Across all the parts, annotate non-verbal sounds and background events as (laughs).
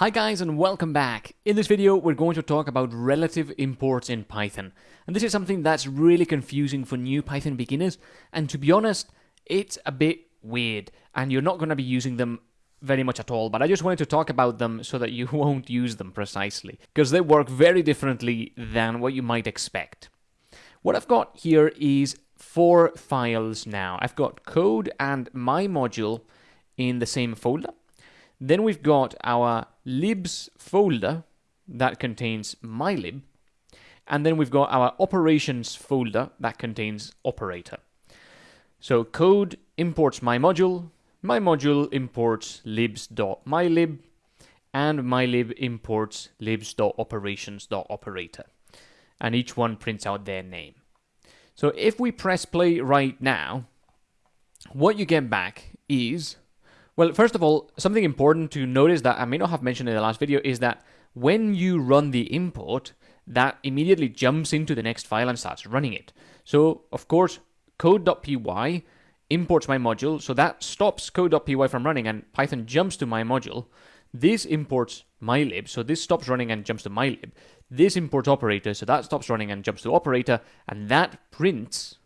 Hi guys and welcome back. In this video we're going to talk about relative imports in Python. And this is something that's really confusing for new Python beginners and to be honest it's a bit weird and you're not going to be using them very much at all but I just wanted to talk about them so that you (laughs) won't use them precisely because they work very differently than what you might expect. What I've got here is four files now. I've got code and my module in the same folder. Then we've got our libs folder that contains mylib. And then we've got our operations folder that contains operator. So code imports my module, my module imports libs.mylib, and mylib imports libs.operations.operator. And each one prints out their name. So if we press play right now, what you get back is well, first of all, something important to notice that I may not have mentioned in the last video is that when you run the import, that immediately jumps into the next file and starts running it. So, of course, code.py imports my module, so that stops code.py from running and Python jumps to my module. This imports mylib, so this stops running and jumps to mylib. This imports operator, so that stops running and jumps to operator, and that prints.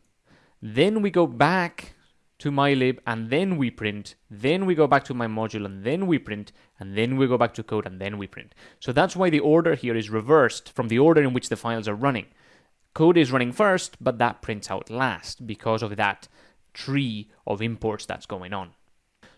Then we go back to mylib and then we print, then we go back to my module and then we print, and then we go back to code and then we print. So that's why the order here is reversed from the order in which the files are running. Code is running first, but that prints out last because of that tree of imports that's going on.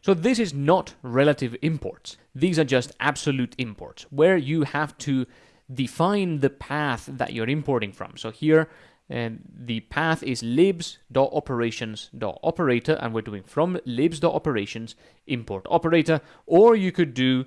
So this is not relative imports. These are just absolute imports, where you have to define the path that you're importing from. So here and the path is libs.operations.operator and we're doing from libs.operations import operator or you could do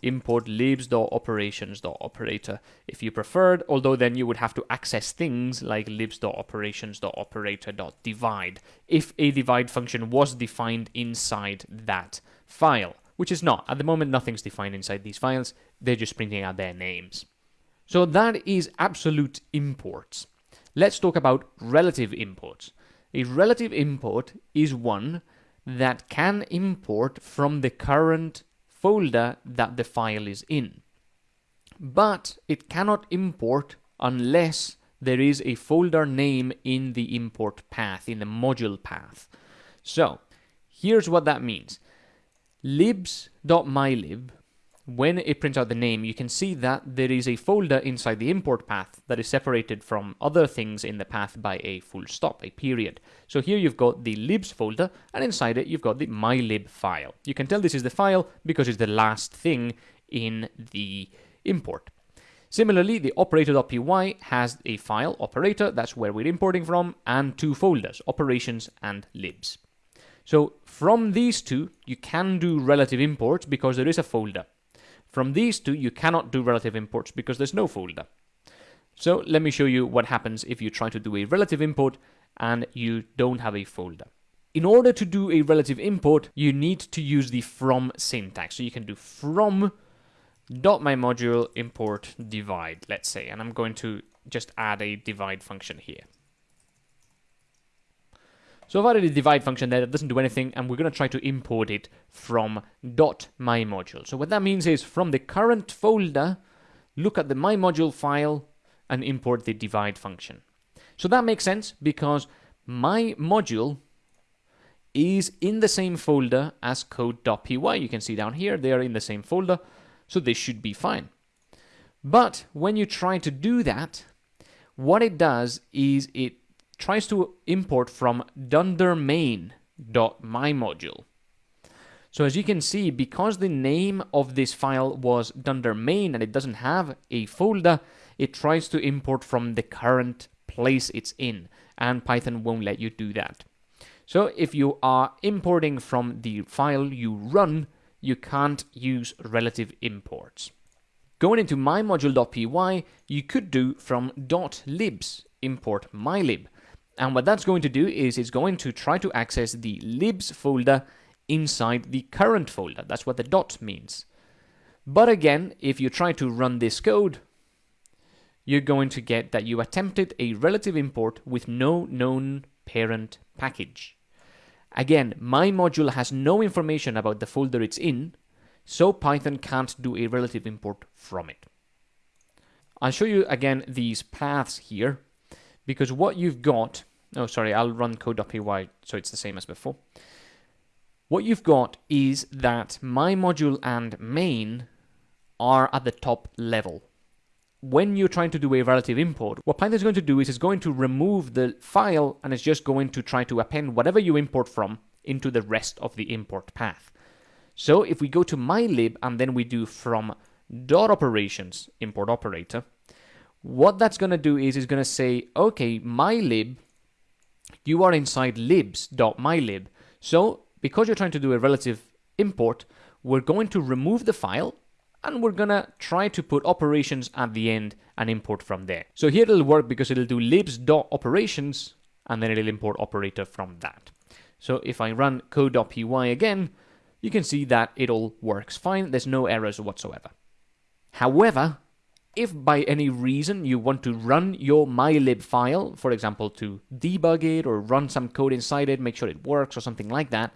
import libs.operations.operator if you preferred although then you would have to access things like libs.operations.operator.divide if a divide function was defined inside that file which is not. At the moment nothing's defined inside these files. They're just printing out their names. So that is absolute imports Let's talk about relative imports. A relative import is one that can import from the current folder that the file is in. But it cannot import unless there is a folder name in the import path, in the module path. So, here's what that means. libs.mylib when it prints out the name, you can see that there is a folder inside the import path that is separated from other things in the path by a full stop, a period. So here you've got the libs folder, and inside it you've got the mylib file. You can tell this is the file because it's the last thing in the import. Similarly, the operator.py has a file, operator, that's where we're importing from, and two folders, operations and libs. So from these two, you can do relative imports because there is a folder. From these two, you cannot do relative imports because there's no folder. So let me show you what happens if you try to do a relative import and you don't have a folder. In order to do a relative import, you need to use the from syntax. So you can do from dot my module import divide, let's say, and I'm going to just add a divide function here. So I've added a divide function there that doesn't do anything, and we're going to try to import it from my module. So what that means is from the current folder, look at the my module file and import the divide function. So that makes sense because my module is in the same folder as code.py. You can see down here, they are in the same folder, so this should be fine. But when you try to do that, what it does is it tries to import from dundermain.mymodule. So as you can see, because the name of this file was dundermain and it doesn't have a folder, it tries to import from the current place it's in, and Python won't let you do that. So if you are importing from the file you run, you can't use relative imports. Going into mymodule.py, you could do from .libs import mylib, and what that's going to do is it's going to try to access the libs folder inside the current folder. That's what the dot means. But again, if you try to run this code, you're going to get that you attempted a relative import with no known parent package. Again, my module has no information about the folder it's in, so Python can't do a relative import from it. I'll show you again these paths here, because what you've got, oh sorry, I'll run code.py so it's the same as before. What you've got is that my module and main are at the top level. When you're trying to do a relative import, what Python is going to do is it's going to remove the file and it's just going to try to append whatever you import from into the rest of the import path. So if we go to mylib and then we do from dot operations import operator, what that's going to do is it's going to say, okay, mylib, you are inside libs.mylib. So because you're trying to do a relative import, we're going to remove the file and we're gonna try to put operations at the end and import from there. So here it'll work because it'll do libs.operations and then it'll import operator from that. So if I run code.py again, you can see that it all works fine. There's no errors whatsoever. However, if by any reason you want to run your mylib file, for example, to debug it or run some code inside it, make sure it works or something like that,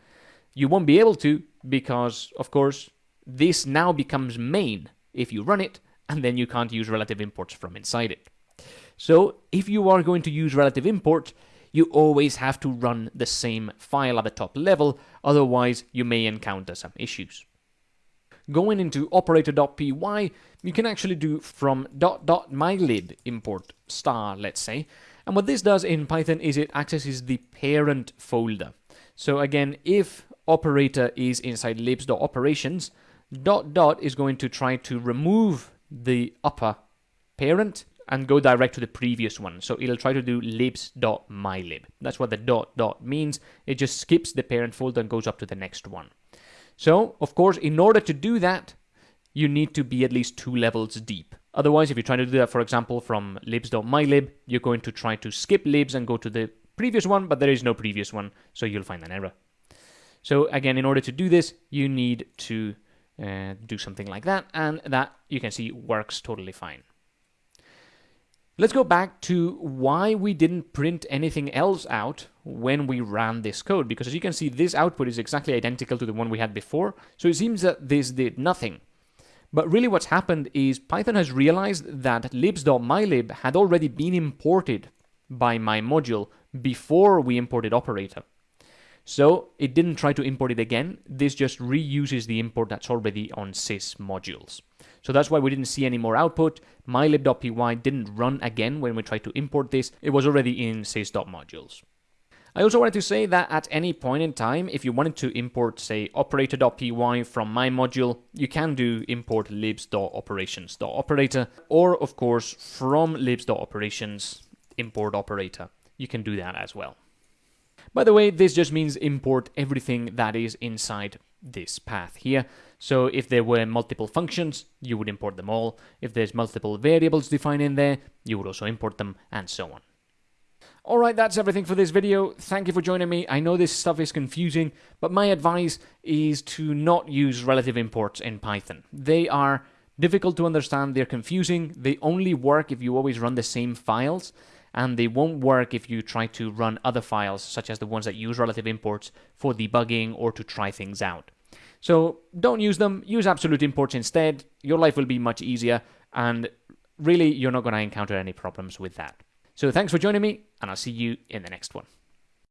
you won't be able to because, of course, this now becomes main if you run it, and then you can't use relative imports from inside it. So if you are going to use relative import, you always have to run the same file at the top level, otherwise you may encounter some issues. Going into operator.py, you can actually do from dot dot mylib import star, let's say. And what this does in Python is it accesses the parent folder. So again, if operator is inside libs.operations, dot dot is going to try to remove the upper parent and go direct to the previous one. So it'll try to do libs.mylib. That's what the dot dot means. It just skips the parent folder and goes up to the next one. So, of course, in order to do that, you need to be at least two levels deep. Otherwise, if you're trying to do that, for example, from libs.mylib, you're going to try to skip libs and go to the previous one, but there is no previous one, so you'll find an error. So again, in order to do this, you need to uh, do something like that, and that you can see works totally fine. Let's go back to why we didn't print anything else out when we ran this code, because as you can see, this output is exactly identical to the one we had before, so it seems that this did nothing. But really what's happened is Python has realized that libs.mylib had already been imported by my module before we imported operator. So it didn't try to import it again. This just reuses the import that's already on sys modules. So that's why we didn't see any more output. mylib.py didn't run again when we tried to import this. It was already in sys.modules. I also wanted to say that at any point in time, if you wanted to import, say, operator.py from my module, you can do import libs.operations.operator, or of course, from libs.operations import operator. You can do that as well. By the way, this just means import everything that is inside this path here. So if there were multiple functions, you would import them all. If there's multiple variables defined in there, you would also import them, and so on. Alright, that's everything for this video. Thank you for joining me. I know this stuff is confusing, but my advice is to not use relative imports in Python. They are difficult to understand, they're confusing, they only work if you always run the same files, and they won't work if you try to run other files, such as the ones that use relative imports for debugging or to try things out. So don't use them, use absolute imports instead. Your life will be much easier, and really, you're not going to encounter any problems with that. So thanks for joining me, and I'll see you in the next one.